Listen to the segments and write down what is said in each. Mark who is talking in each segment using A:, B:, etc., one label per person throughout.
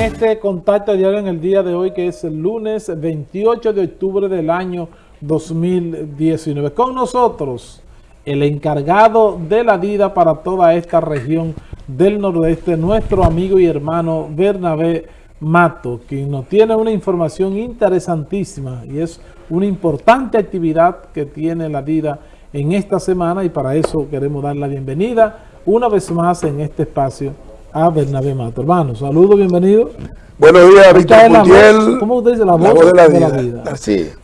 A: este contacto diario en el día de hoy, que es el lunes 28 de octubre del año 2019. Con nosotros, el encargado de la vida para toda esta región del nordeste, nuestro amigo y hermano Bernabé Mato, quien nos tiene una información interesantísima y es una importante actividad que tiene la vida en esta semana y para eso queremos dar la bienvenida una vez más en este espacio a Bernabé Mato. Hermano, saludos, bienvenido.
B: Buenos días, Víctor Puntiel.
A: ¿Cómo usted dice? La voz,
B: de, la, vida.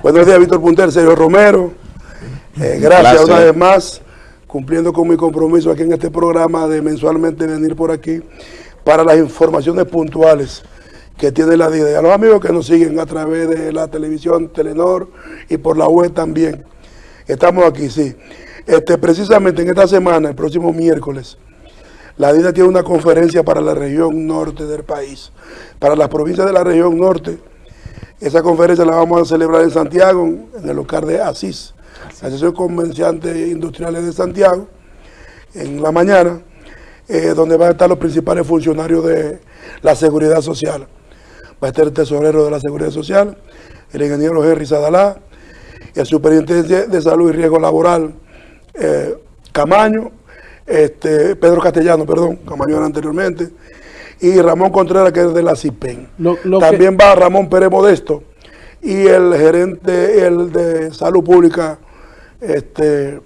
B: Buenos días, Víctor Puntiel, Sergio Romero. Eh, gracias una vez más, cumpliendo con mi compromiso aquí en este programa de mensualmente venir por aquí para las informaciones puntuales que tiene la vida. Y a los amigos que nos siguen a través de la televisión Telenor y por la web también. Estamos aquí, sí. Este, precisamente en esta semana, el próximo miércoles, la DINA tiene una conferencia para la región norte del país, para las provincias de la región norte. Esa conferencia la vamos a celebrar en Santiago, en el local de Asís, la Asociación Comerciantes Industriales de Santiago, en la mañana, eh, donde van a estar los principales funcionarios de la seguridad social. Va a estar el tesorero de la seguridad social, el ingeniero Henry Sadalá, el superintendente de salud y riesgo laboral, eh, Camaño, este, Pedro Castellano, perdón, como anteriormente, y Ramón Contreras, que es de la CIPEN. También va Ramón Pérez Modesto y el gerente el de Salud Pública, este,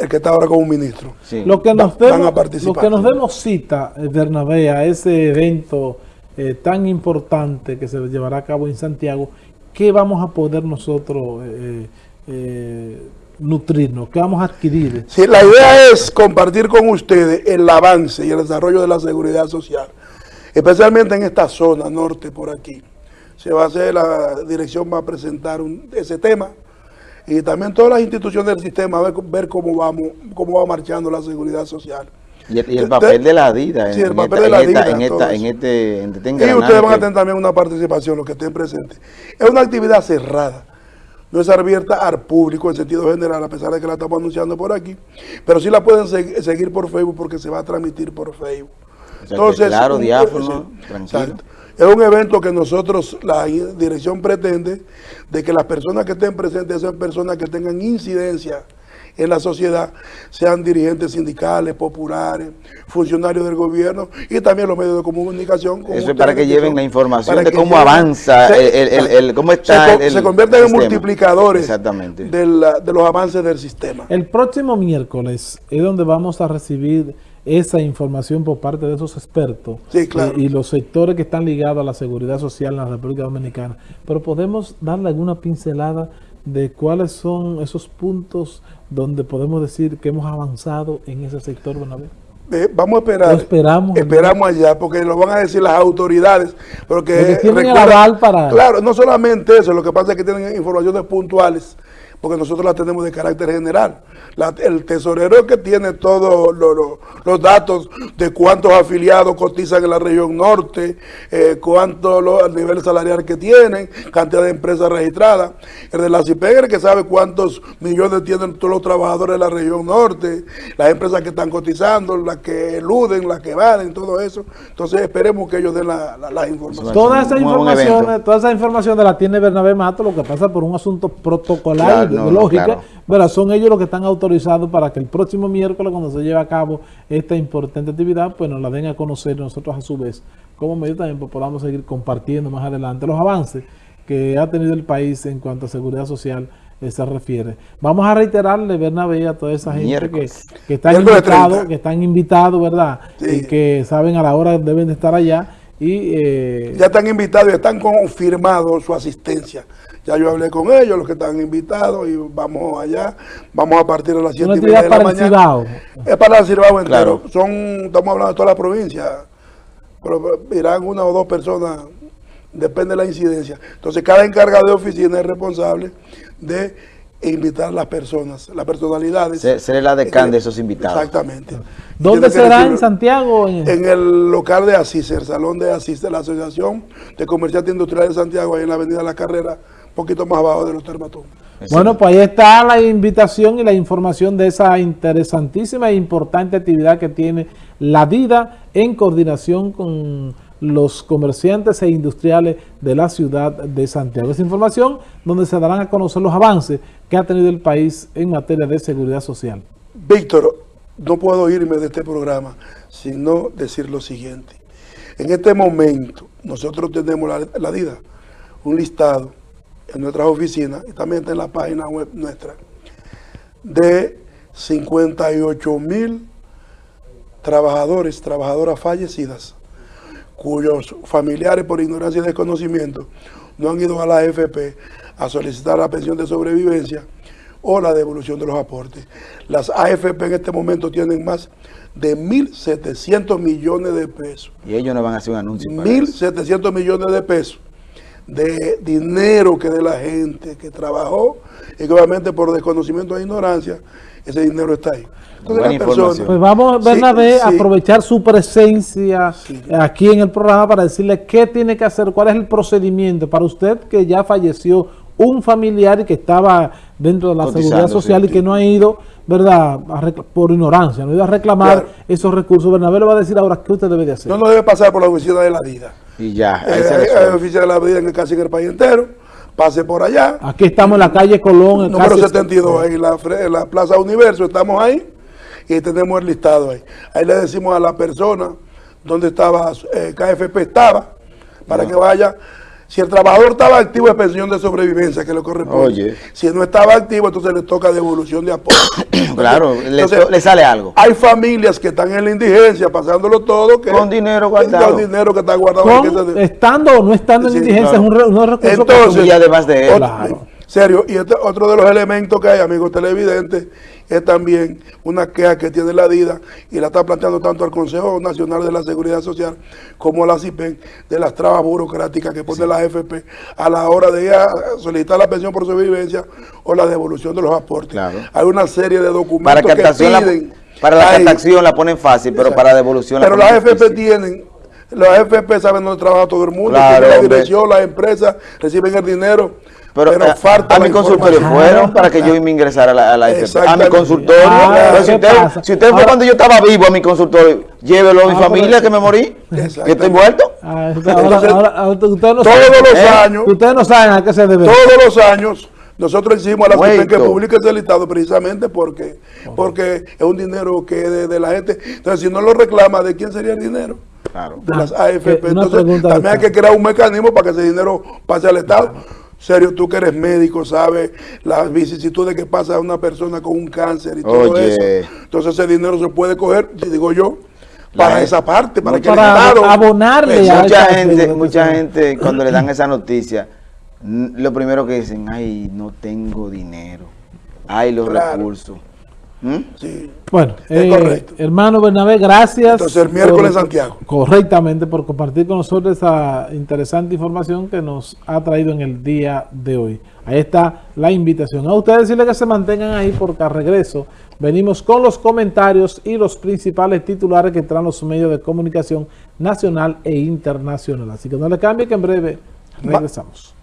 B: el que está ahora como ministro.
A: Lo que nos demos, a participar. Lo que nos demos cita, eh, Bernabé, a ese evento eh, tan importante que se llevará a cabo en Santiago, ¿qué vamos a poder nosotros eh, nutrirnos? ¿Qué vamos a adquirir?
B: Sí, la idea es compartir con ustedes el avance y el desarrollo de la seguridad social, especialmente en esta zona norte por aquí. Se va a hacer, la dirección va a presentar ese tema y también todas las instituciones del sistema ver, ver cómo vamos, cómo va marchando la seguridad social.
C: Y el, papel de, la DIDA.
B: Sí, el papel de la DIDA.
C: En, esta, en, este, en
B: este Y ustedes van a tener también una participación, los que estén presentes. Es una actividad cerrada no es abierta al público en sentido general, a pesar de que la estamos anunciando por aquí, pero sí la pueden seguir por Facebook porque se va a transmitir por Facebook.
C: Entonces, claro, diáfono, tranquilo.
B: Es un evento que nosotros, la dirección pretende de que las personas que estén presentes sean personas que tengan incidencia en la sociedad, sean dirigentes sindicales, populares, funcionarios del gobierno y también los medios de comunicación.
C: Eso es para que lleven la información de cómo avanza, el, cómo está.
B: Se, se convierten en multiplicadores de los avances del sistema.
A: El próximo miércoles es donde vamos a recibir esa información por parte de esos expertos
B: sí, claro.
A: y, los sectores que están ligados a la seguridad social en la República Dominicana. Pero podemos darle alguna pincelada de cuáles son esos puntos donde podemos decir que hemos avanzado en ese sector,
B: eh, vamos a esperar.
A: esperamos.
B: Esperamos allá, porque lo van a decir las autoridades. Porque,
A: tienen el aval para...
B: Claro, no solamente eso, lo que pasa es que tienen informaciones puntuales porque nosotros la tenemos de carácter general. el tesorero que tiene todos los datos de cuántos afiliados cotizan en la región norte, eh, cuánto el nivel salarial que tienen, cantidad de empresas registradas. El de la CIPEGR que sabe cuántos millones tienen todos los trabajadores de la región norte, las empresas que están cotizando, las que eluden, las que valen, todo eso. Entonces esperemos que ellos den las la, informaciones.
A: Toda esa información, toda esa información la tiene Bernabé Mato, lo que pasa por un asunto protocolar lógica, pero son ellos los que están autorizados para que el próximo miércoles, cuando se lleve a cabo esta importante actividad, pues nos la den a conocer nosotros a su vez, como medio también pues, podamos seguir compartiendo más adelante los avances que ha tenido el país en cuanto a seguridad social se refiere. Vamos a reiterarle, Bernabé, a toda esa gente que, que, están invitados, que están invitados, ¿verdad? Y que saben a la hora deben de estar allá. Y,
B: eh, ya están invitados y están confirmados su asistencia. Ya yo hablé con ellos, los que están invitados, y vamos allá. Vamos a partir de las 7 y media de la mañana. Es para el Cibao entero. Son, estamos hablando de toda la provincia. Pero irán una o dos personas, depende de la incidencia. Entonces, cada encargado de oficina es responsable de invitar a las personas, las personalidades.
C: Seré la decán de esos invitados.
B: Exactamente.
A: ¿Dónde será? ¿En Santiago?
B: En el local de Asís, el salón de Asís de la Asociación de Comerciantes Industriales de Santiago, ahí en la avenida La Carrera, poquito más abajo de los termatomas.
A: Bueno, pues ahí está la invitación y la información de esa interesantísima e importante actividad que tiene la vida en coordinación con los comerciantes e industriales de la ciudad de Santiago. Esa información donde se darán a conocer los avances que ha tenido el país en materia de seguridad social.
B: Víctor, no puedo irme de este programa sin no decir lo siguiente. En este momento, nosotros tenemos la, la DIDA, un listado en nuestras oficinas y también está en la página web nuestra, de 58 mil trabajadores, trabajadoras fallecidas, cuyos familiares por ignorancia y desconocimiento no han ido a la AFP a solicitar la pensión de sobrevivencia o la devolución de los aportes. Las AFP en este momento tienen más de 1.700 millones de pesos.
C: Y ellos no van a hacer un anuncio
B: 1.700 millones de pesos de dinero que de la gente que trabajó y que obviamente por desconocimiento e ignorancia ese dinero está ahí.
A: pues vamos, Bernabé, a aprovechar su presencia aquí en el programa para decirle qué tiene que hacer, cuál es el procedimiento para usted que ya falleció un familiar y que estaba dentro de la seguridad social y que no ha ido, ¿verdad? por ignorancia, no ha ido a reclamar esos recursos. Bernabé le va a decir ahora qué usted debe de hacer.
B: No, no debe pasar por la oficina de la vida.
C: Y ya.
B: Eh, hay, oficina de la vida en casi en el país entero. Pase por allá.
A: Aquí estamos en la calle Colón.
B: El número 72, en la, en la Plaza Universo. Estamos ahí y tenemos el listado ahí. Ahí le decimos a la persona donde estaba, eh, KFP estaba, para que vaya si el trabajador estaba activo es pensión de sobrevivencia que le corresponde. Si no estaba activo, entonces le toca devolución de apoyo.
C: claro, le, sale algo.
B: Hay familias que están en la indigencia, pasándolo todo. Que,
C: con dinero guardado.
B: Con dinero que está guardado.
A: estando o no estando en indigencia, es un, recurso
B: entonces,
C: y además de
B: él. Serio, y este, otro de los elementos que hay, amigos televidentes, es también una queja que tiene la DIDA y la está planteando tanto al Consejo Nacional de la Seguridad Social como a la CIPEN de las trabas burocráticas que pone la AFP a la hora de ir a solicitar la pensión por sobrevivencia o la devolución de los aportes. Hay una serie de documentos
C: para que piden. para la captación la ponen fácil, pero para devolución
B: Pero las AFP tienen los AFP saben dónde trabaja todo el mundo, la dirección, las empresas reciben el dinero
C: pero, eh, a, mi consultorio fueron para que yo me ingresara a la, a, mi consultorio. Ah, si, usted, fue cuando yo estaba vivo a mi consultorio, llévelo a mi ah, familia que me morí, que estoy muerto.
B: Ah, todos los ¿Eh? años.
A: Ustedes no saben a qué se debe.
B: Todos los años. Nosotros hicimos a la CIPEN que publique ese listado precisamente porque, porque es un dinero que es de, la gente. Entonces, si no lo reclama, ¿de quién sería el dinero? Claro. De las AFP. Entonces, también hay que crear un mecanismo para que ese dinero pase al Estado. Serio, tú que eres médico, sabes las vicisitudes que pasa a una persona con un cáncer y todo eso. Entonces ese dinero se puede coger, digo yo, para esa parte, para que
A: para abonarle
C: a mucha gente, mucha gente cuando le dan esa noticia, lo primero que dicen, ay, no tengo dinero, ay, los recursos.
A: ¿Mm? Sí. Bueno, eh, hermano Bernabé, gracias.
B: Entonces el miércoles Santiago.
A: Correctamente, por compartir con nosotros esa interesante información que nos ha traído en el día de hoy. Ahí está la invitación. A ustedes decirle que se mantengan ahí porque al regreso venimos con los comentarios y los principales titulares que traen los medios de comunicación nacional e internacional. Así que no le cambie que en breve regresamos.